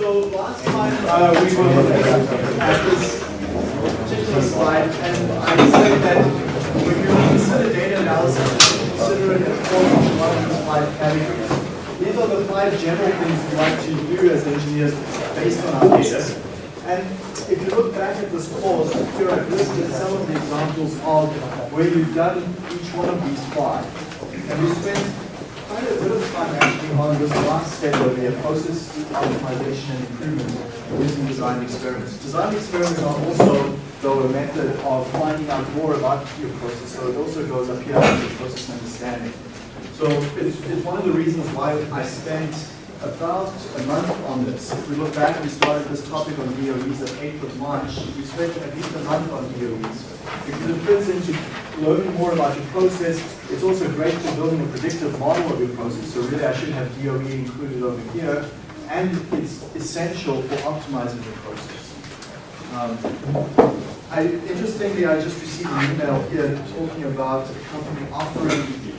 So last time uh, we were at this particular slide, and I said that when you consider data analysis, consider it as form of one of these five categories. These are the five general things we like to do as engineers based on our data. And if you look back at this course, here I've listed some of the examples of where you've done each one of these five. And we spent quite a bit of time actually on this last step over here, process optimization and improvement using design experiments. Design experiments are also, though, a method of finding out more about your process, so it also goes up here under process understanding. So it's, it's one of the reasons why I spent about a month on this. If we look back, we started this topic on DOEs at 8th of March. We spent at least a month on DOEs because it fits into learning more about your process. It's also great for building a predictive model of your process. So really, I should have DOE included over here. And it's essential for optimizing your process. Um, I, interestingly, I just received an email here talking about a company offering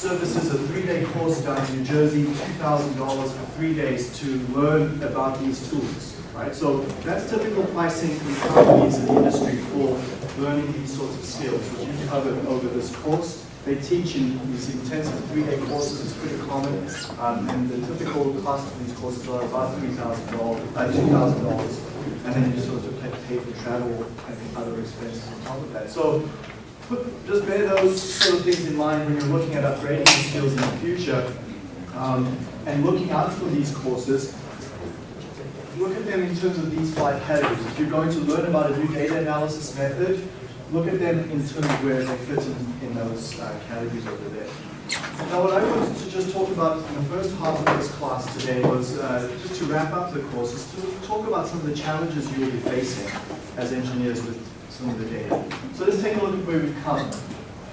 services a three-day course down in New Jersey, $2,000 for three days to learn about these tools, right? So that's typical pricing from companies in the industry for learning these sorts of skills, which you covered over this course. They teach in these intensive three-day courses, it's pretty common, um, and the typical cost of these courses are about $3,000, uh, $2,000, and then you sort of pay for travel and other expenses on top of that. So just bear those sort of things in mind when you're looking at upgrading your skills in the future um, and looking out for these courses. Look at them in terms of these five categories. If you're going to learn about a new data analysis method, look at them in terms of where they fit in, in those uh, categories over there. Now what I wanted to just talk about in the first half of this class today was uh, just to wrap up the course, is to talk about some of the challenges you will be facing as engineers with some of the data. So let's take a look at where we've come.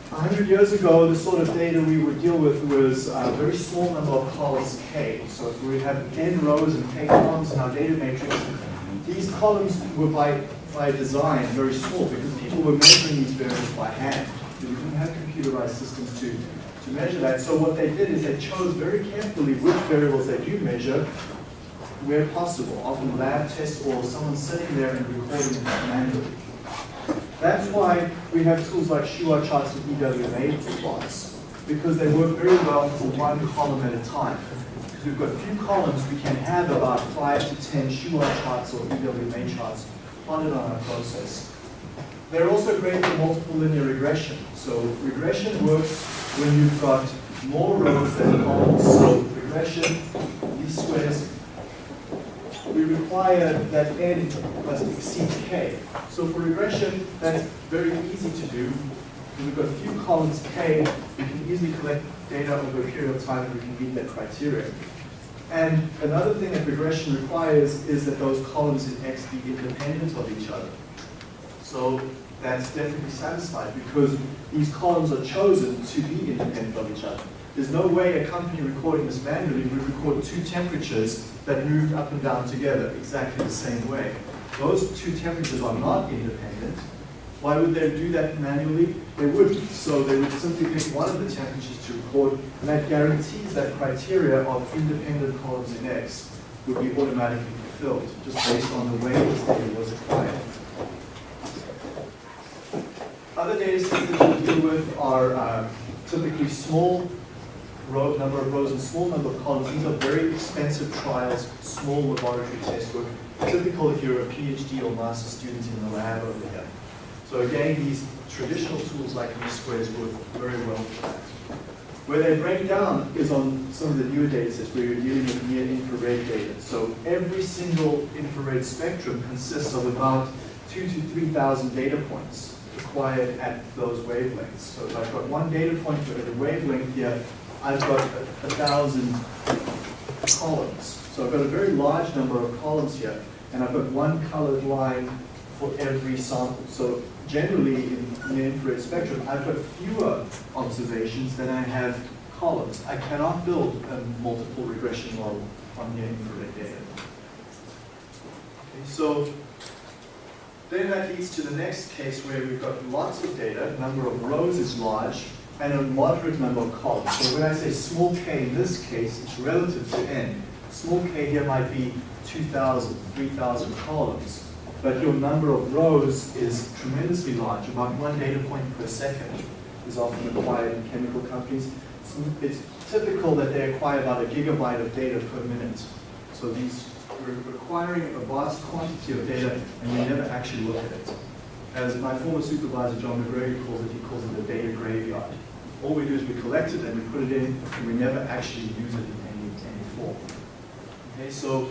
100 years ago, the sort of data we would deal with was a very small number of columns K. So if we have n rows and K columns in our data matrix, these columns were by, by design very small because people were measuring these variables by hand. We didn't have computerized systems to, to measure that. So what they did is they chose very carefully which variables they do measure where possible, often lab tests or someone sitting there and recording manually. That's why we have tools like Shewhart charts and EWMA plots, because they work very well for one column at a time. Because we've got a few columns, we can have about five to 10 Shewhart charts or EWMA charts plotted on our process. They're also great for multiple linear regression. So regression works when you've got more rows than columns. So regression, least squares, we require that n must exceed k. So for regression, that's very easy to do. We've got a few columns k, we can easily collect data over a period of time and we can meet that criteria. And another thing that regression requires is that those columns in x be independent of each other. So that's definitely satisfied because these columns are chosen to be independent of each other. There's no way a company recording this manually would record two temperatures that moved up and down together exactly the same way. Those two temperatures are not independent. Why would they do that manually? They wouldn't. So they would simply pick one of the temperatures to record, and that guarantees that criteria of independent columns in X would be automatically fulfilled, just based on the way this data was acquired. Other data sets that we deal with are uh, typically small row, number of rows and small number of columns. These are very expensive trials, small laboratory test work, typical if you're a PhD or master student in the lab over here. So again, these traditional tools like least squares work very well for that. Where they break down is on some of the newer data sets where you're dealing with near infrared data. So every single infrared spectrum consists of about two to 3,000 data points acquired at those wavelengths. So if I've got one data point for every wavelength here, I've got a, a thousand columns. So I've got a very large number of columns here, and I've got one colored line for every sample. So generally in the infrared spectrum, I've got fewer observations than I have columns. I cannot build a multiple regression model on near infrared data. Okay, so then that leads to the next case where we've got lots of data, number of rows is large, and a moderate number of columns. So when I say small k in this case, it's relative to n. small k here might be 2,000, 3,000 columns, but your number of rows is tremendously large, about one data point per second is often acquired in chemical companies. It's, typical that they acquire about a gigabyte of data per minute. So these, we're requiring a vast quantity of data and we never actually look at it. As my former supervisor, John MacGregor, calls it, he calls it the data graveyard. All we do is we collect it and we put it in and we never actually use it in any, any form. Okay, so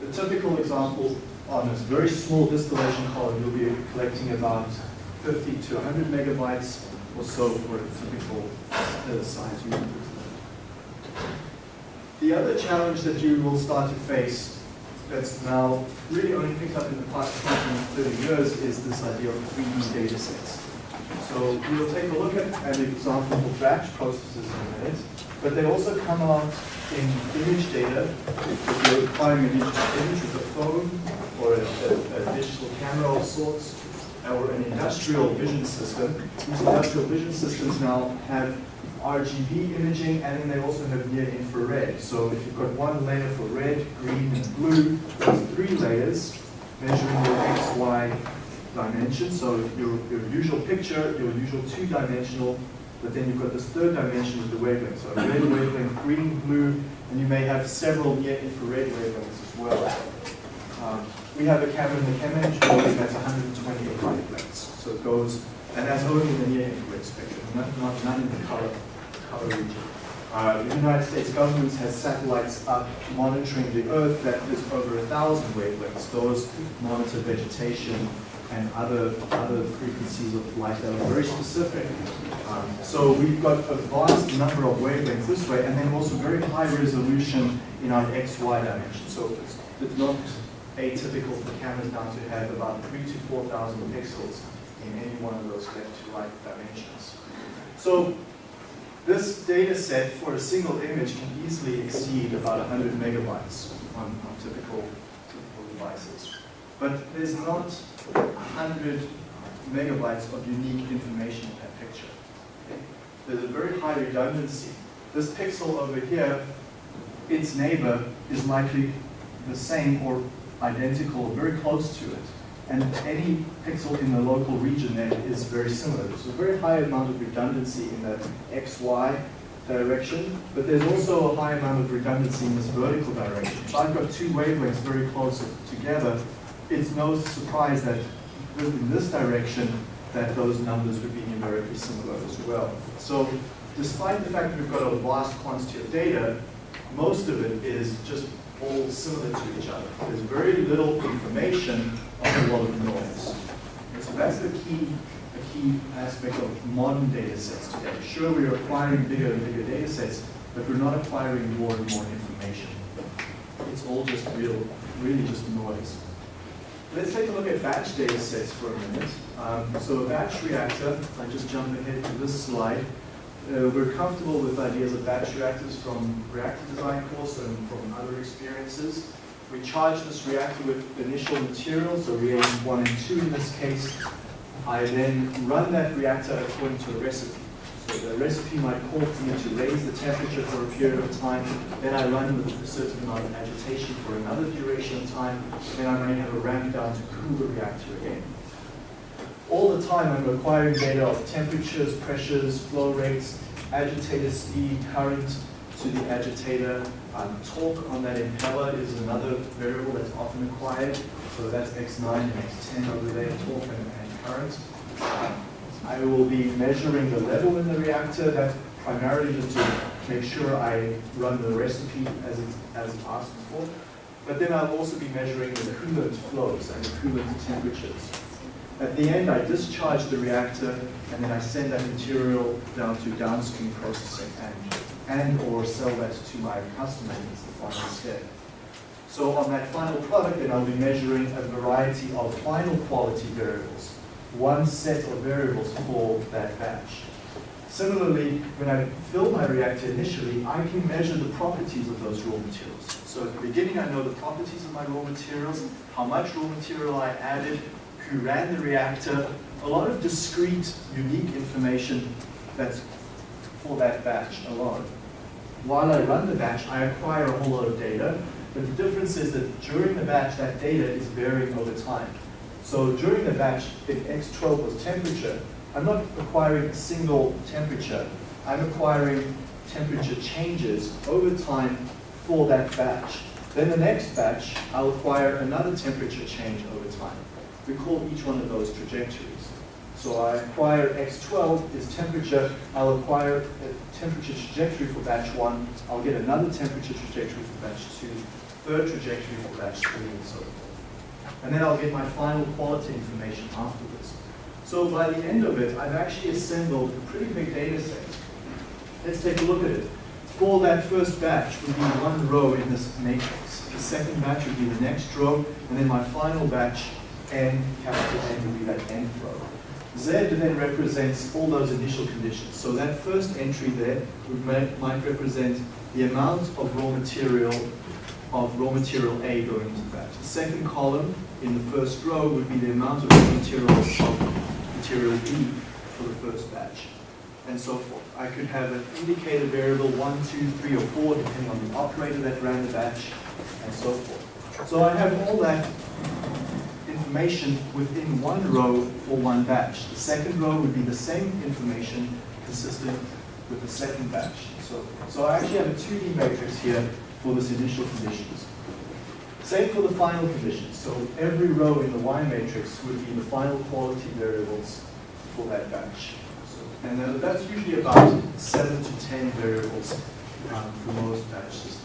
the typical example on this very small distillation column, you'll be collecting about 50 to 100 megabytes or so for a typical uh, size unit. The other challenge that you will start to face that's now really only picked up in the past 20, 30 years is this idea of 3D data sets. So we'll take a look at an example for batch processes in a minute, but they also come out in image data. If you're acquiring an image, image with a phone or a, a, a digital camera of sorts, or an industrial vision system, these industrial vision systems now have RGB imaging, and then they also have near infrared. So if you've got one layer for red, green, and blue, there's three layers measuring your X, Y dimension. So your, your usual picture, your usual two-dimensional, but then you've got this third dimension with the wavelength. So red wavelength, green, blue, and you may have several near infrared wavelengths as well. Um, we have a camera in the ChemEng building that's 128 wavelengths. So it goes, and that's only in the near infrared spectrum, not, not, none in the color color region. Uh, the United States government has satellites up monitoring the Earth that is over a thousand wavelengths. Those monitor vegetation and other other frequencies of light that are very specific. Um, so we've got a vast number of wavelengths this way, and then also very high resolution in our XY dimension. So it's, it's not atypical for cameras now to have about three to four thousand pixels in any one of those left to right dimensions. So this data set for a single image can easily exceed about 100 megabytes on, on typical, typical devices. But there's not 100 megabytes of unique information in that picture. Okay? There's a very high redundancy. This pixel over here, its neighbor is likely the same or identical, or very close to it and any pixel in the local region then is very similar. There's a very high amount of redundancy in the XY direction, but there's also a high amount of redundancy in this vertical direction. If I've got two wavelengths very close together, it's no surprise that in this direction that those numbers would be numerically similar as well. So despite the fact that we've got a vast quantity of data, most of it is just all similar to each other. There's very little information on a lot of noise. And so that's the key, a key aspect of modern data sets today. Sure, we're acquiring bigger and bigger data sets, but we're not acquiring more and more information. It's all just real, really just noise. Let's take a look at batch data sets for a minute. Um, so a batch reactor, if I just jump ahead to this slide, uh, we're comfortable with ideas of batch reactors from reactor design course and from other experiences. We charge this reactor with initial materials, so reagent 1 and 2 in this case. I then run that reactor according to a recipe. The recipe might call for me to raise the temperature for a period of time, then I run with a certain amount of agitation for another duration of time, then I may have a ramp down to cool the reactor again. All the time I'm acquiring data of temperatures, pressures, flow rates, agitator speed, current to the agitator, um, torque on that impeller is another variable that's often acquired. So that's X9 and X10 over there, torque and, and current. Um, I will be measuring the level in the reactor. That's primarily just to make sure I run the recipe as it's, as asked for. But then I'll also be measuring the coolant flows and the coolant temperatures. At the end, I discharge the reactor, and then I send that material down to downstream processing and and or sell that to my customer is the final step. So on that final product, then I'll be measuring a variety of final quality variables, one set of variables for that batch. Similarly, when I fill my reactor initially, I can measure the properties of those raw materials. So at the beginning, I know the properties of my raw materials, how much raw material I added, who ran the reactor, a lot of discrete, unique information that's for that batch alone. while I run the batch, I acquire a whole lot of data, but the difference is that during the batch, that data is varying over time. So during the batch, if X12 was temperature, I'm not acquiring a single temperature. I'm acquiring temperature changes over time for that batch. Then the next batch, I'll acquire another temperature change over time. We call each one of those trajectories. So I acquire X12 is temperature, I'll acquire a temperature trajectory for batch one, I'll get another temperature trajectory for batch two, third trajectory for batch three, and so forth. And then I'll get my final quality information afterwards. So by the end of it, I've actually assembled a pretty big data set. Let's take a look at it. For that first batch would be one row in this matrix. The second batch would be the next row, and then my final batch, n, capital N, would be that nth row. Z then represents all those initial conditions. So that first entry there would might represent the amount of raw material of raw material A going into the batch. The second column in the first row would be the amount of raw material of material B for the first batch, and so forth. I could have an indicator variable one, two, three, or four, depending on the operator that ran the batch, and so forth. So I have all that information within one row for one batch. The second row would be the same information consistent with the second batch. So, so I actually have a 2D matrix here for this initial conditions. Same for the final conditions. So every row in the Y matrix would be the final quality variables for that batch. So, and uh, that's usually about 7 to 10 variables um, for most batch systems.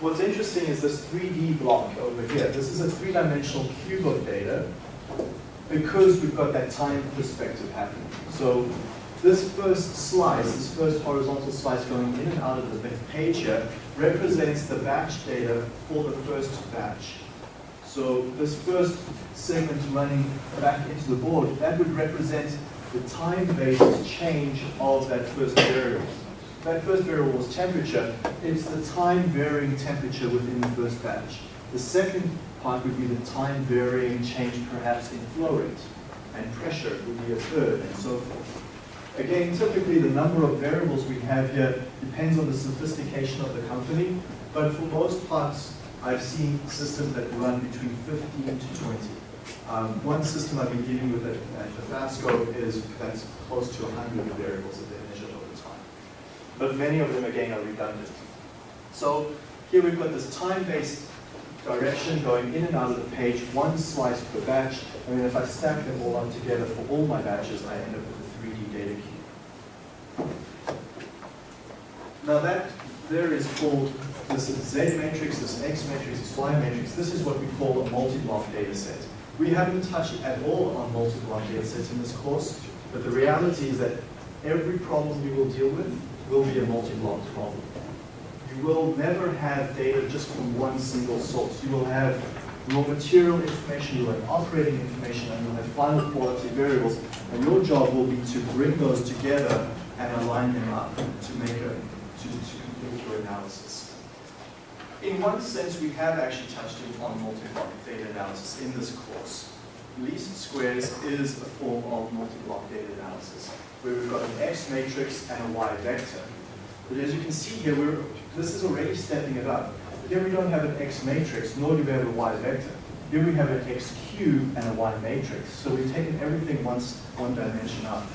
What's interesting is this 3D block over here. This is a three-dimensional cube of data because we've got that time perspective happening. So this first slice, this first horizontal slice going in and out of the page here, represents the batch data for the first batch. So this first segment running back into the board, that would represent the time-based change of that first variable. That first variable was temperature. It's the time varying temperature within the first batch. The second part would be the time varying change perhaps in flow rate. And pressure would be a third, and so forth. Again, typically the number of variables we have here depends on the sophistication of the company, but for most parts, I've seen systems that run between 15 to 20. Um, one system I've been dealing with at, at Tabasco is that's close to 100 variables that they measured over time. But many of them, again, are redundant. So here we've got this time-based direction going in and out of the page, one slice per batch, and then if I stack them all up together for all my batches, I end up with a 3D data cube. Now that there is called, this is Z matrix, this X matrix, this Y matrix, this is what we call a multi-block data set. We haven't touched at all on multi-block data sets in this course, but the reality is that every problem you will deal with will be a multi-block problem. You will never have data just from one single source. You will have raw material information, you'll have operating information, and you'll have final quality variables. And your job will be to bring those together and align them up to make a, to, to your analysis. In one sense, we have actually touched on multi-block data analysis in this course. Least squares is a form of multi-block data analysis, where we've got an X matrix and a Y vector. But as you can see here, we're, this is already stepping it up. Here we don't have an X matrix, nor do we have a Y vector. Here we have an X cube and a Y matrix. So we've taken everything once one dimension up,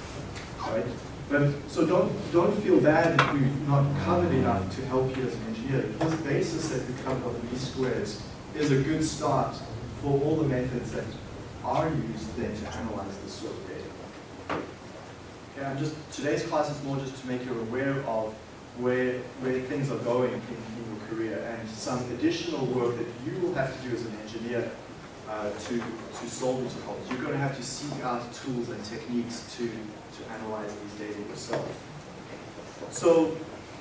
right? But, so don't, don't feel bad if we've not covered enough to help you as an engineer. This basis that we covered of least squares is a good start for all the methods that are used then to analyze this sort of data. Okay, I'm just, today's class is more just to make you aware of where, where things are going in, in your career and some additional work that you will have to do as an engineer uh, to, to solve these problems. You're going to have to seek out tools and techniques to, to analyze these data yourself. So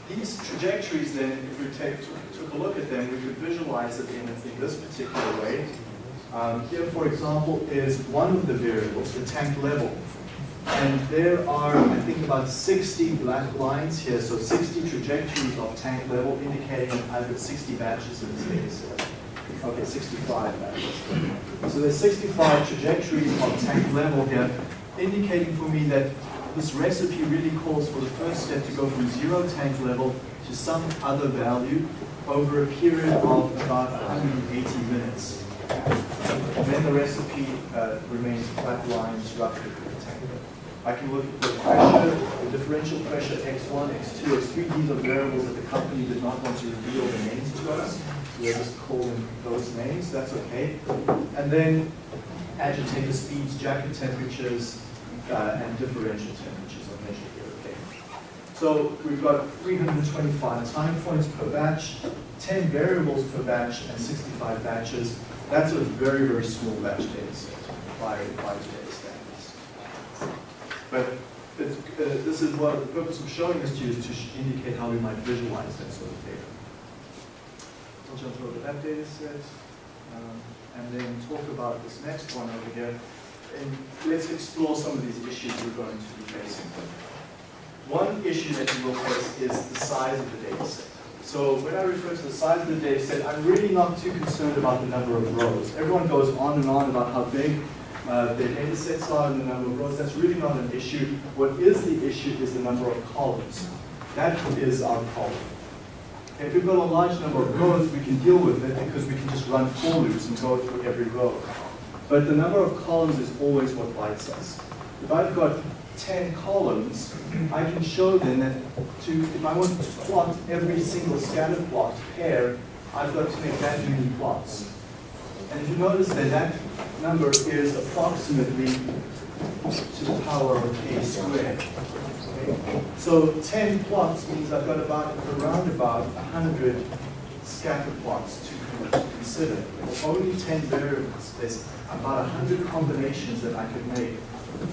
these trajectories then, if we take, took, a look at them, we could visualize it in, in this particular way. Um, here, for example, is one of the variables, the tank level. And there are, I think, about 60 black lines here, so 60 trajectories of tank level indicating got 60 batches in this data set. Okay, 65 batches. So there's 65 trajectories on tank level here, indicating for me that this recipe really calls for the first step to go from zero tank level to some other value over a period of about 180 minutes. And then the recipe uh, remains flat lines roughly for the tank. I can look at the pressure, the differential pressure X1, X2, X3. These are variables that the company did not want to reveal the names to us. We'll just call them those names. That's okay. And then agitator speeds, jacket temperatures, uh, and differential temperatures are measured here. Okay. So we've got 325 time points per batch, 10 variables per batch, and 65 batches. That's a very, very small batch data set by, by today's standards. But uh, this is what the purpose of showing this to you is to indicate how we might visualize that sort of data. To that data set um, and then talk about this next one over here. And let's explore some of these issues we're going to be facing. One issue that you will face is the size of the data set. So when I refer to the size of the data set, I'm really not too concerned about the number of rows. Everyone goes on and on about how big uh, their data sets are and the number of rows. That's really not an issue. What is the issue is the number of columns. That is our problem. If we've got a large number of rows, we can deal with it because we can just run for loops and go through every row. But the number of columns is always what bites us. If I've got 10 columns, I can show then that to, if I want to plot every single scatter plot pair, I've got to make that many plots. And if you notice that that number is approximately to the power of k squared. So 10 plots means I've got about around about 100 scatter plots to consider. Only 10 variables, there's about 100 combinations that I could make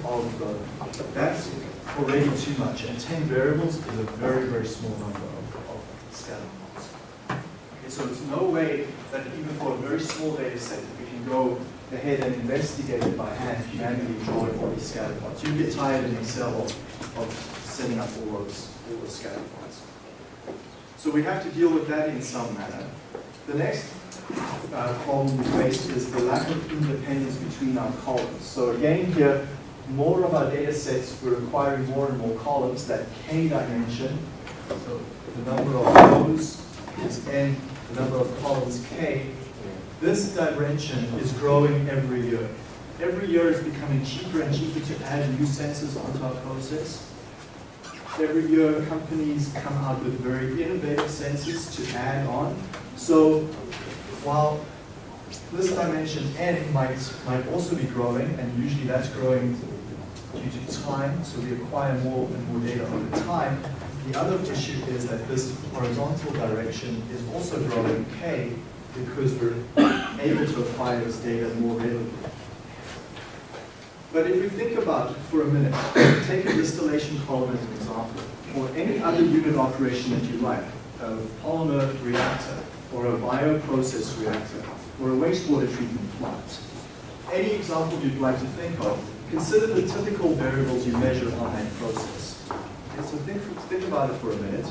of the, that's already too much. And 10 variables is a very, very small number of, of scatter plots. Okay, so there's no way that even for a very small data set we can go ahead and investigate it by hand, manually drawing all these scatter plots. You get tired in Excel of, of setting up all those, all those scatter plots. So we have to deal with that in some manner. The next uh, problem we face is the lack of independence between our columns. So again here, more of our data sets, we're requiring more and more columns, that k dimension. So the number of rows is n, the number of columns k. This dimension is growing every year. Every year it's becoming cheaper and cheaper to add new sensors onto our process. Every year companies come out with very innovative sensors to add on. So while this dimension n might, might also be growing, and usually that's growing due to time, so we acquire more and more data over time. The other issue is that this horizontal direction is also growing k because we're able to acquire this data more readily. But if we think about it for a minute, take a distillation column as an example, or any other unit operation that you like, a polymer reactor, or a bioprocess reactor, or a wastewater treatment plant. Any example you'd like to think of, consider the typical variables you measure on that process. Okay, so think, think about it for a minute.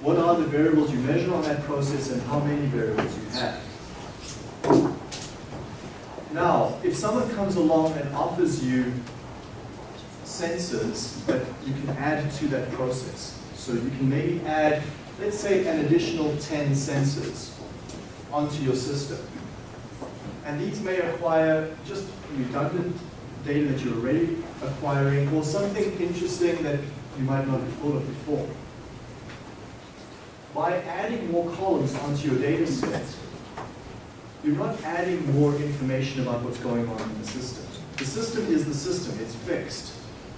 What are the variables you measure on that process and how many variables you have? Now, if someone comes along and offers you sensors that you can add to that process, so you can maybe add, let's say, an additional 10 sensors onto your system. And these may acquire just redundant data that you're already acquiring or something interesting that you might not have thought of before. By adding more columns onto your data set, you're not adding more information about what's going on in the system. The system is the system, it's fixed.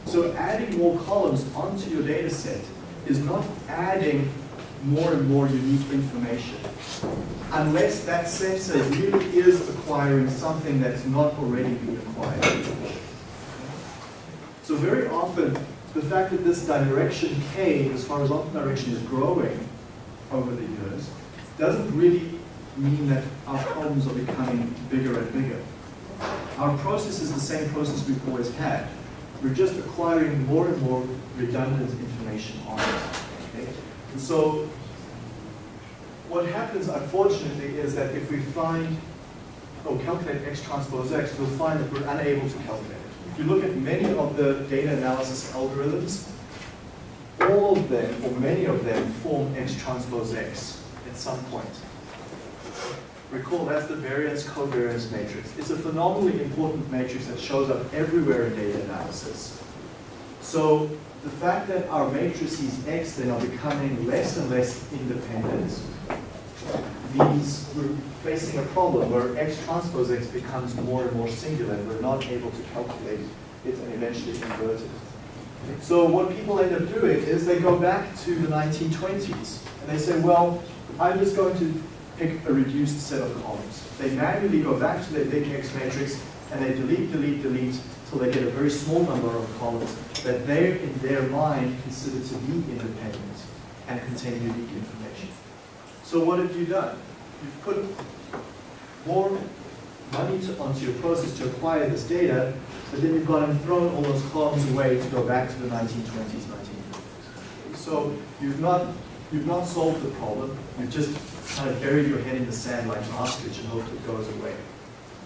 So adding more columns onto your data set is not adding more and more unique information. Unless that sensor really is acquiring something that's not already been acquired. So very often, the fact that this direction K, this horizontal direction, is growing over the years, doesn't really mean that our problems are becoming bigger and bigger. Our process is the same process we've always had. We're just acquiring more and more redundant information on it. Okay? And so what happens, unfortunately, is that if we find, or calculate x transpose x, we'll find that we're unable to calculate it. If you look at many of the data analysis algorithms, all of them, or many of them, form X transpose X at some point. Recall, that's the variance covariance matrix. It's a phenomenally important matrix that shows up everywhere in data analysis. So the fact that our matrices X then are becoming less and less independent means we're facing a problem where X transpose X becomes more and more singular and we're not able to calculate it and eventually convert it. So what people end up doing is they go back to the 1920s and they say, well, I'm just going to pick a reduced set of columns. They manually go back to their big X matrix and they delete, delete, delete till they get a very small number of columns that they, in their mind, consider to be independent and contain unique information. So what have you done? You've put more money to, onto your process to acquire this data, but then you've gone and thrown all those columns away to go back to the 1920s, 1950s. So you've not, you've not solved the problem, you've just kind of bury your head in the sand like an ostrich and hope it goes away.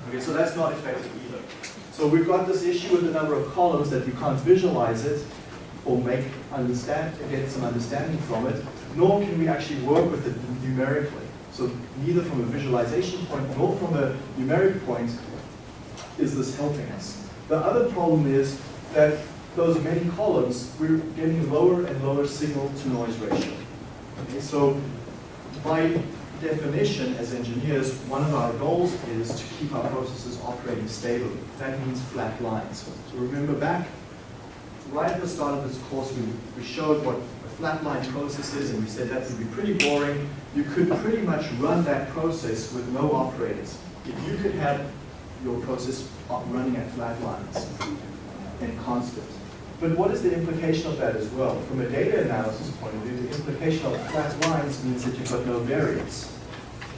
Okay, so that's not effective either. So we've got this issue with the number of columns that you can't visualize it or make understand, get some understanding from it, nor can we actually work with it numerically. So neither from a visualization point nor from a numeric point is this helping us. The other problem is that those many columns, we're getting lower and lower signal to noise ratio. Okay, so by definition, as engineers, one of our goals is to keep our processes operating stably. That means flat lines. So remember back, right at the start of this course, we, we showed what a flat line process is, and we said that would be pretty boring. You could pretty much run that process with no operators. If you could have your process running at flat lines and constant. But what is the implication of that as well? From a data analysis point of view, the implication of flat lines means that you've got no variance.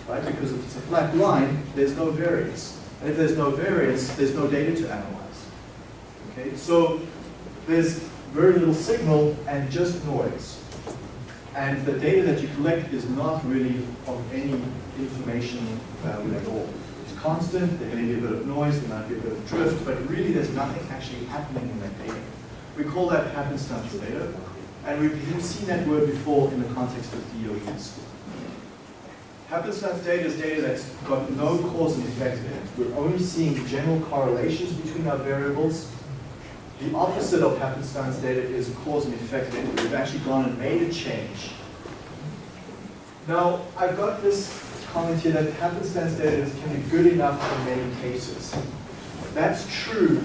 Right? Because if it's a flat line, there's no variance. And if there's no variance, there's no data to analyze. Okay? So there's very little signal and just noise. And the data that you collect is not really of any information value at all. It's constant, there may be a bit of noise, there might be a bit of drift, but really there's nothing actually happening in that data. We call that happenstance data, and we've seen that word before in the context of DOEs. Happenstance data is data that's got no cause and effect in it. We're only seeing general correlations between our variables. The opposite of happenstance data is cause and effect data. We've actually gone and made a change. Now, I've got this comment here that happenstance data can be good enough in many cases. That's true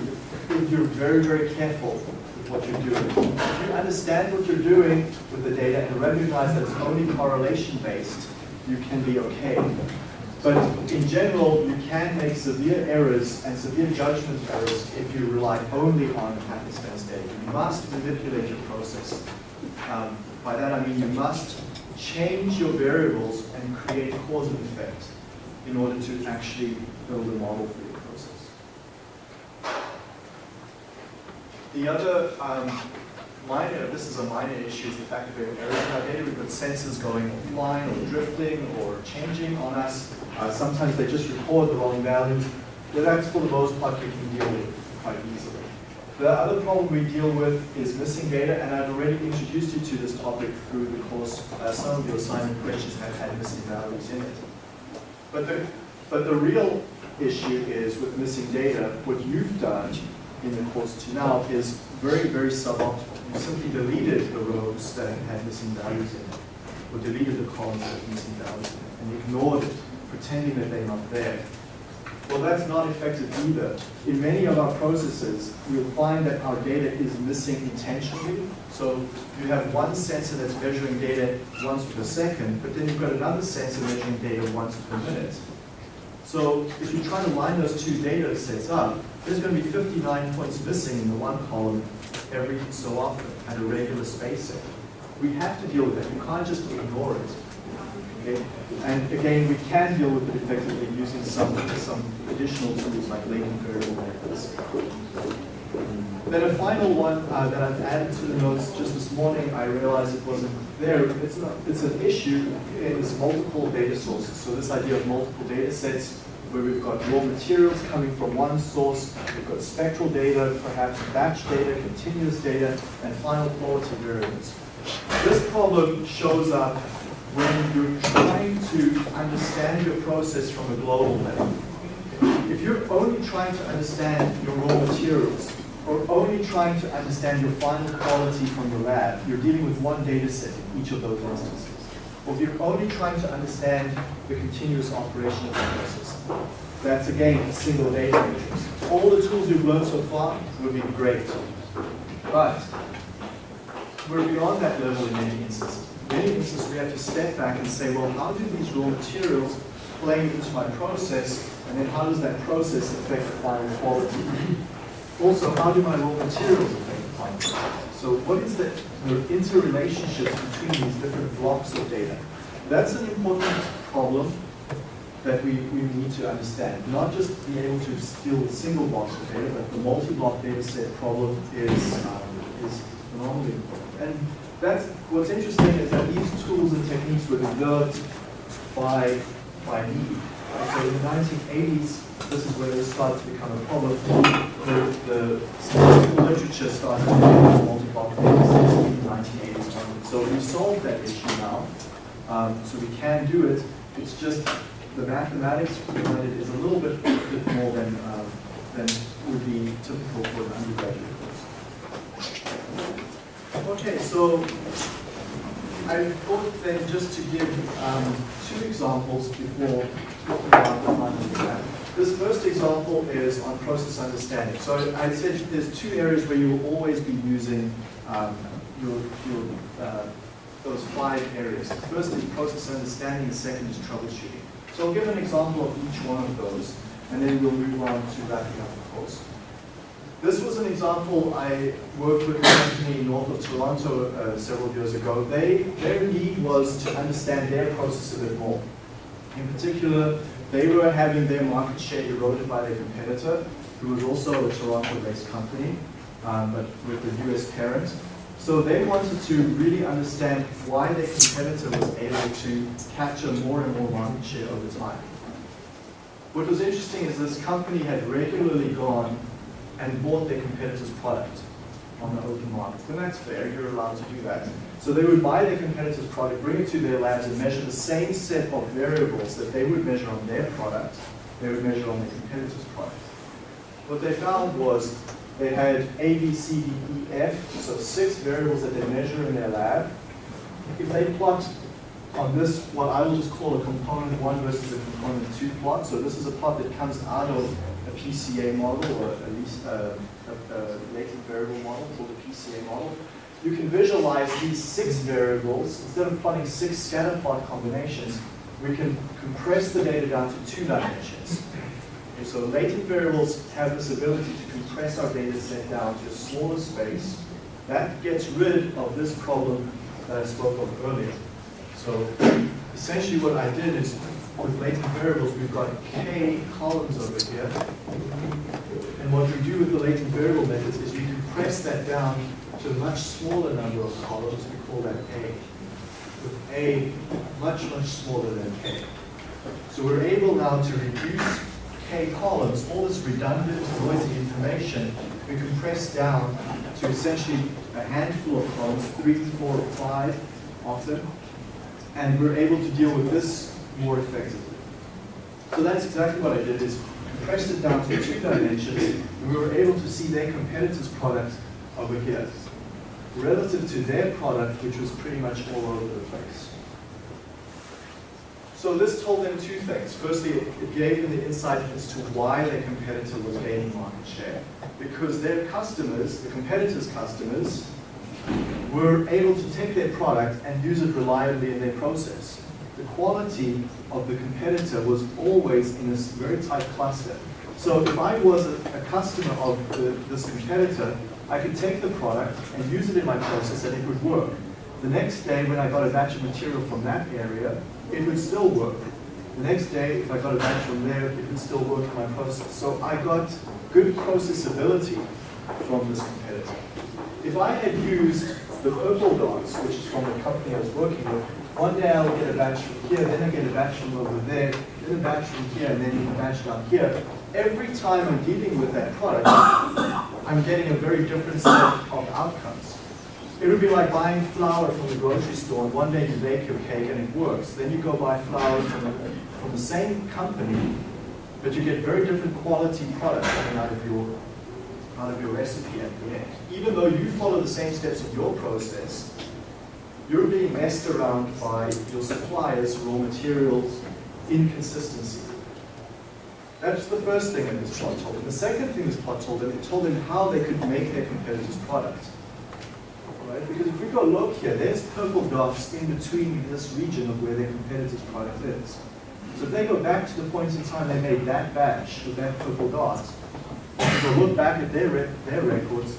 if you're very, very careful what you're doing. If you understand what you're doing with the data and recognize that it's only correlation-based, you can be okay. But in general, you can make severe errors and severe judgment errors if you rely only on happenstance data. You must manipulate your process. Um, by that I mean you must change your variables and create cause and effect in order to actually build a model for your process. The other um, minor, this is a minor issue, is the fact that we have errors in our data. We've got sensors going offline or drifting or changing on us. Uh, sometimes they just record the wrong values. But that's for the most part we can deal with quite easily. The other problem we deal with is missing data, and I've already introduced you to this topic through the course. Uh, some of your assignment questions have had missing values in it. But the, but the real issue is with missing data, what you've done in the course to now is very, very suboptimal. You simply deleted the rows that had missing values in it, or deleted the columns that had missing values in it, and ignored it, pretending that they're not there. Well, that's not effective either. In many of our processes, we'll find that our data is missing intentionally. So you have one sensor that's measuring data once per second, but then you've got another sensor measuring data once per minute. So if you try to line those two data sets up, there's going to be 59 points missing in the one column every so often at a regular spacing. We have to deal with that. You can't just ignore it. Okay? And again, we can deal with it effectively using some, some additional tools like latent variable methods. Then a final one uh, that I've added to the notes just this morning, I realized it wasn't there. It's, not, it's an issue, it's multiple data sources. So this idea of multiple data sets, where we've got raw materials coming from one source, we've got spectral data, perhaps batch data, continuous data, and final quality variables. This problem shows up when you're trying to understand your process from a global level. If you're only trying to understand your raw materials, or only trying to understand your final quality from your lab, you're dealing with one data set in each of those instances. Or if you're only trying to understand the continuous operation of the process, that's again a single data matrix. All the tools you've learned so far would be great. But we're beyond that level in many instances. In many instances, we have to step back and say, well, how do these raw materials play into my process, and then how does that process affect the final quality? Also, how do my raw materials affect the final quality? So what is the, the interrelationships between these different blocks of data? That's an important problem that we, we need to understand. Not just be able to deal with single blocks of data, but the multi-block data set problem is, um, is phenomenally important. And that's, what's interesting is that these tools and techniques were developed by, by me. Right? So in the 1980s, this is where this started to become a problem. The, the statistical literature started to develop multi-block sets in the 1980s onwards. So we solved that issue now. Um, so we can do it. It's just the mathematics behind it is a little bit, bit more than, um, than would be typical for an undergraduate course. Okay, so I thought then just to give um, two examples before talking about the final exam. This first example is on process understanding. So I said there's two areas where you will always be using um, your, your uh, those five areas. The first is process understanding, the second is troubleshooting. So I'll give an example of each one of those, and then we'll move on to wrapping up the course. This was an example I worked with a company north of Toronto uh, several years ago. They, their need was to understand their process a bit more. In particular, they were having their market share eroded by their competitor, who was also a Toronto-based company, um, but with the US parent. So they wanted to really understand why their competitor was able to capture more and more market share over time. What was interesting is this company had regularly gone and bought their competitor's product on the open market. And that's fair, you're allowed to do that. So they would buy their competitor's product, bring it to their labs and measure the same set of variables that they would measure on their product, they would measure on their competitor's product. What they found was they had A, B, C, D, E, F, so six variables that they measure in their lab. If they plot on this, what I will just call a component one versus a component two plot, so this is a plot that comes out of a PCA model or at least a, a, a latent variable model called a PCA model. You can visualize these six variables, instead of plotting six scatter plot combinations, we can compress the data down to two dimensions. Okay, so latent variables have this ability to compress our data set down to a smaller space. That gets rid of this problem that I spoke of earlier. So essentially what I did is with latent variables, we've got k columns over here. And what we do with the latent variable methods is we compress that down to a much smaller number of columns. We call that A. With A much, much smaller than K. So we're able now to reduce K columns, all this redundant, noisy information, we compress down to essentially a handful of columns, three, four, five often, and we're able to deal with this more effectively. So that's exactly what I did, is compressed it down to two dimensions, and we were able to see their competitor's product over here, relative to their product, which was pretty much all over the place. So this told them two things. Firstly, it gave them the insight as to why their competitor was gaining market share. Because their customers, the competitor's customers, were able to take their product and use it reliably in their process. The quality of the competitor was always in a very tight cluster. So if I was a, a customer of the, this competitor, I could take the product and use it in my process and it would work. The next day when I got a batch of material from that area, it would still work. The next day, if I got a batch from there, it would still work in my process. So I got good processability from this competitor. If I had used the purple dots, which is from the company I was working with, One day I'll get a batch from here, then I get a batch from over there, then a batch from here, and then a batch down here. Every time I'm dealing with that product, I'm getting a very different set of outcomes. It would be like buying flour from the grocery store, one day you bake your cake and it works. Then you go buy flour from, from the same company, but you get very different quality products coming out of your out of your recipe at the end. Even though you follow the same steps in your process, you're being messed around by your supplier's raw materials inconsistency. That's the first thing that this plot told them. The second thing this plot told them, it told them how they could make their competitor's product. Right? Because if we go look here, there's purple dots in between this region of where their competitor's product is. So if they go back to the point in time they made that batch with that purple dot, if they look back at their, their records,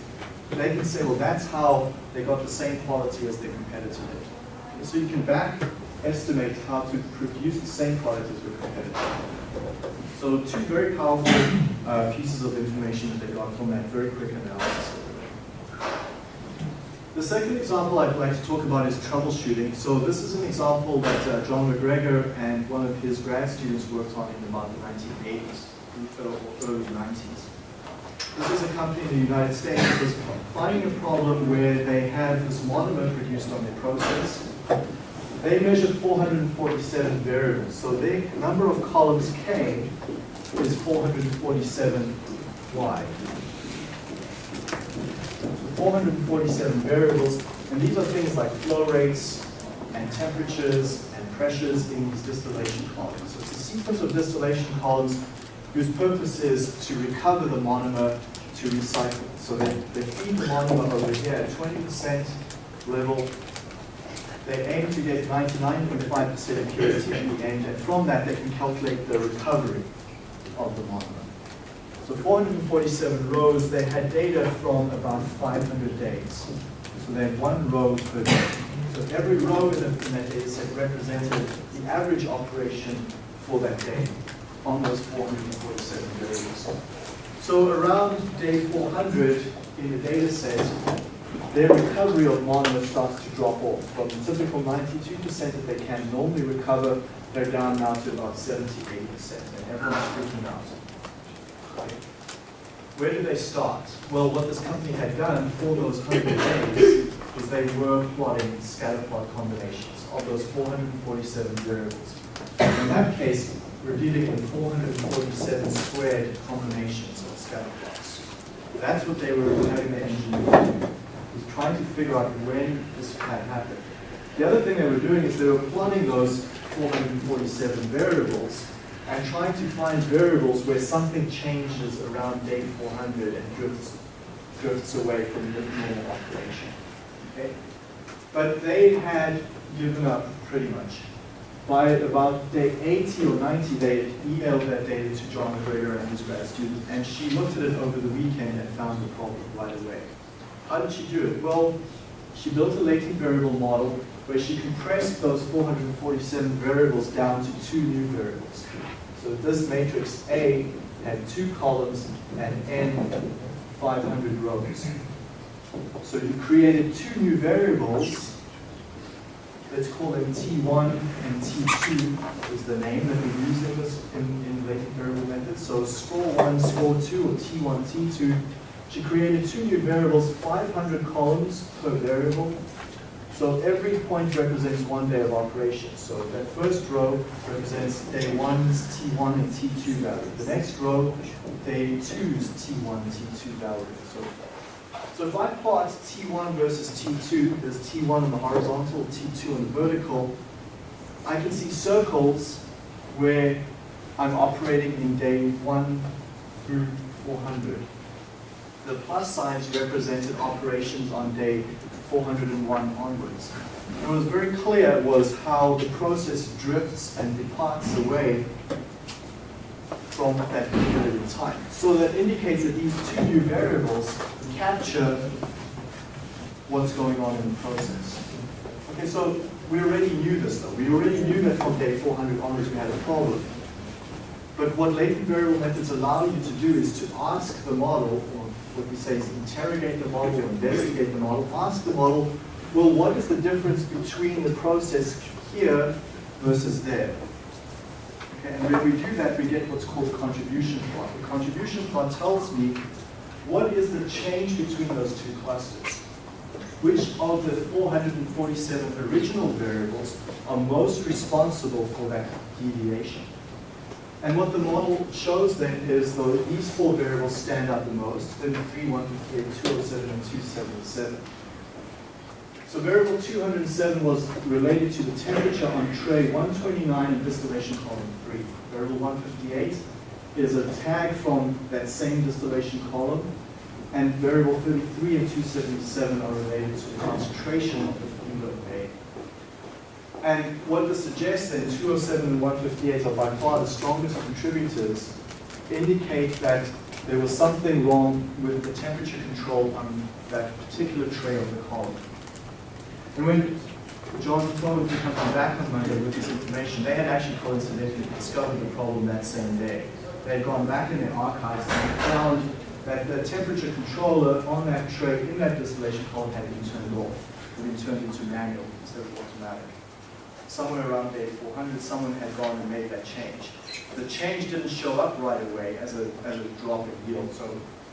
they can say, well, that's how they got the same quality as their competitor did. So you can back estimate how to produce the same product as your competitor. So two very powerful uh, pieces of information that they got from that very quick analysis. The second example I'd like to talk about is troubleshooting. So this is an example that uh, John MacGregor and one of his grad students worked on in about the 1980s, or early 90s. This is a company in the United States that was finding a problem where they had this monomer produced on their process. They measured 447 variables. So the number of columns K is 447 Y. 447 variables, and these are things like flow rates and temperatures and pressures in these distillation columns. So it's a sequence of distillation columns whose purpose is to recover the monomer to recycle. So they, they feed the monomer over here at 20% level. They aim to get 99.5% purity at the end, and from that they can calculate the recovery of the monomer. So 447 rows, they had data from about 500 days. So they had one row per day. So every row in, the, in that data set represented the average operation for that day on those 447 variables. So around day 400 in the data set, their recovery of monomer starts to drop off. From the typical 92% that they can normally recover, they're down now to about 70, 80%, and everyone's freaking out. Where do they start? Well, what this company had done for those 100 days is they were plotting scatter plot combinations of those 447 variables. In that case, we're dealing with 447 squared combinations of scatter plots. That's what they were having the engineer do, was trying to figure out when this had happened. The other thing they were doing is they were plotting those 447 variables and trying to find variables where something changes around day 400 and drifts, drifts away from the normal operation. Okay? But they had given up pretty much. By about day 80 or 90, they emailed that data to John MacGregor and his grad student, and she looked at it over the weekend and found the problem right away. How did she do it? Well, she built a latent variable model where she compressed those 447 variables down to two new variables. So this matrix A had two columns and N 500 rows. So you created two new variables. Let's call them T1 and T2 is the name that we use in this in, in variable method. So score 1, score 2, or T1, T2. She created two new variables, 500 columns per variable, so every point represents one day of operation. So that first row represents day one's T1 and T2 value. The next row, day two's T1 T2 value, and so forth. So if I plot T1 versus T2, there's T1 on the horizontal, T2 on the vertical, I can see circles where I'm operating in day 1 through 400. The plus signs represented operations on day 401 onwards. And what was very clear was how the process drifts and departs away from that period in time. So that indicates that these two new variables capture what's going on in the process. Okay, so we already knew this though. We already knew that from day 400 onwards we had a problem. But what latent variable methods allow you to do is to ask the model, or what we say is interrogate the model, investigate the model, ask the model, well, what is the difference between the process here versus there. Okay, and when we do that, we get what's called contribution plot. The contribution plot tells me what is the change between those two clusters. Which of the 447 original variables are most responsible for that deviation? And what the model shows then is though these four variables stand out the most, 33, 158, 207, and 277. So variable 207 was related to the temperature on tray 129 in distillation column 3. Variable 158 is a tag from that same distillation column. And variable 33 and 277 are related to the concentration of the Fingo A. And what this suggests then, 207 and 158 are by far the strongest contributors, indicate that there was something wrong with the temperature control on that particular tray of the column. And when John Froman comes back on Monday with this information, they had actually coincidentally discovered the problem that same day. They had gone back in their archives and found that the temperature controller on that tray in that distillation column had been turned off, had been turned into manual instead of automatic. Somewhere around day 400, someone had gone and made that change. The change didn't show up right away as a, as a drop in yield, so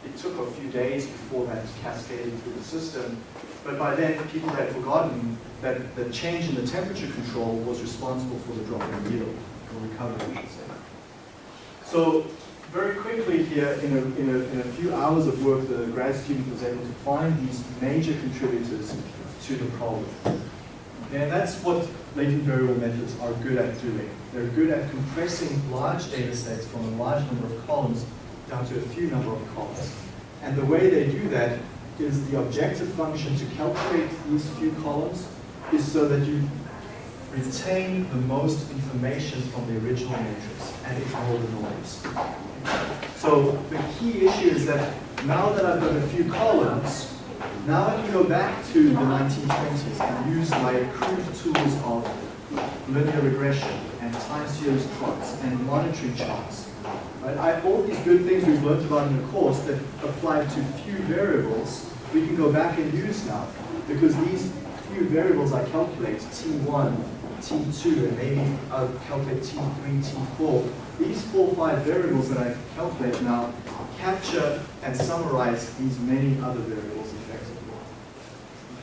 it took a few days before that cascaded through the system. But by then, people had forgotten that the change in the temperature control was responsible for the drop in yield, or recovery, I should say. So very quickly here, in a, in, a, in a few hours of work, the grad student was able to find these major contributors to the problem. And that's what latent variable methods are good at doing. They're good at compressing large data sets from a large number of columns down to a few number of columns. And the way they do that is the objective function to calculate these few columns is so that you retain the most information from the original matrix and ignore the noise. So the key issue is that now that I've got a few columns, now I can go back to the 1920s and use my crude tools of linear regression and time series plots and monitoring charts. Right? I, all these good things we've learned about in the course that apply to few variables, we can go back and use now. Because these few variables I calculate, T1, T2, and maybe I'll calculate T3, T4, these four or five variables that I calculate now capture and summarize these many other variables effectively.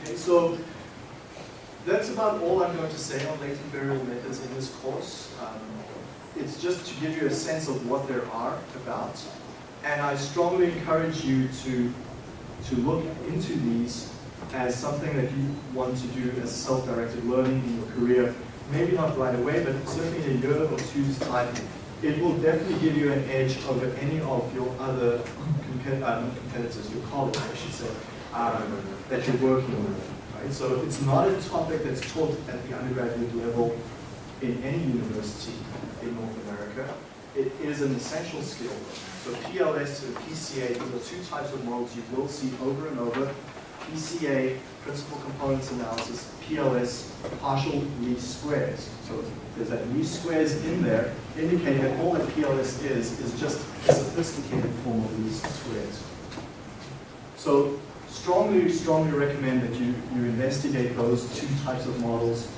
Okay, so that's about all I'm going to say on latent variable methods in this course. Um, it's just to give you a sense of what there are about. And I strongly encourage you to, to look into these as something that you want to do as self-directed learning in your career. Maybe not right away, but certainly in a year or two's time, it will definitely give you an edge over any of your other compet um, competitors, your colleagues, I should say, um, that you're working with. Right? So it's not a topic that's taught at the undergraduate level in any university in North America. It is an essential skill. So PLS and PCA, these are two types of models you will see over and over. PCA, principal components analysis, PLS, partial least squares. So there's that least squares in there, indicating that all that PLS is, is just a sophisticated form of least squares. So strongly, strongly recommend that you, you investigate those two types of models.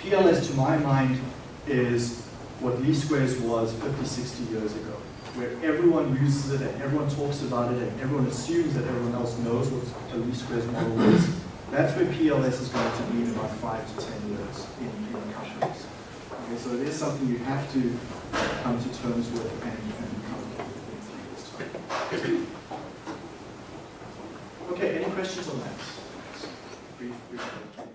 PLS, to my mind, is what least squares was 50, 60 years ago, where everyone uses it and everyone talks about it and everyone assumes that everyone else knows what a least squares model is. That's where PLS is going to be in about five to 10 years in, in companies. Okay, so it is something you have to come to terms with and, and come to time. Okay, any questions on that? Brief, brief.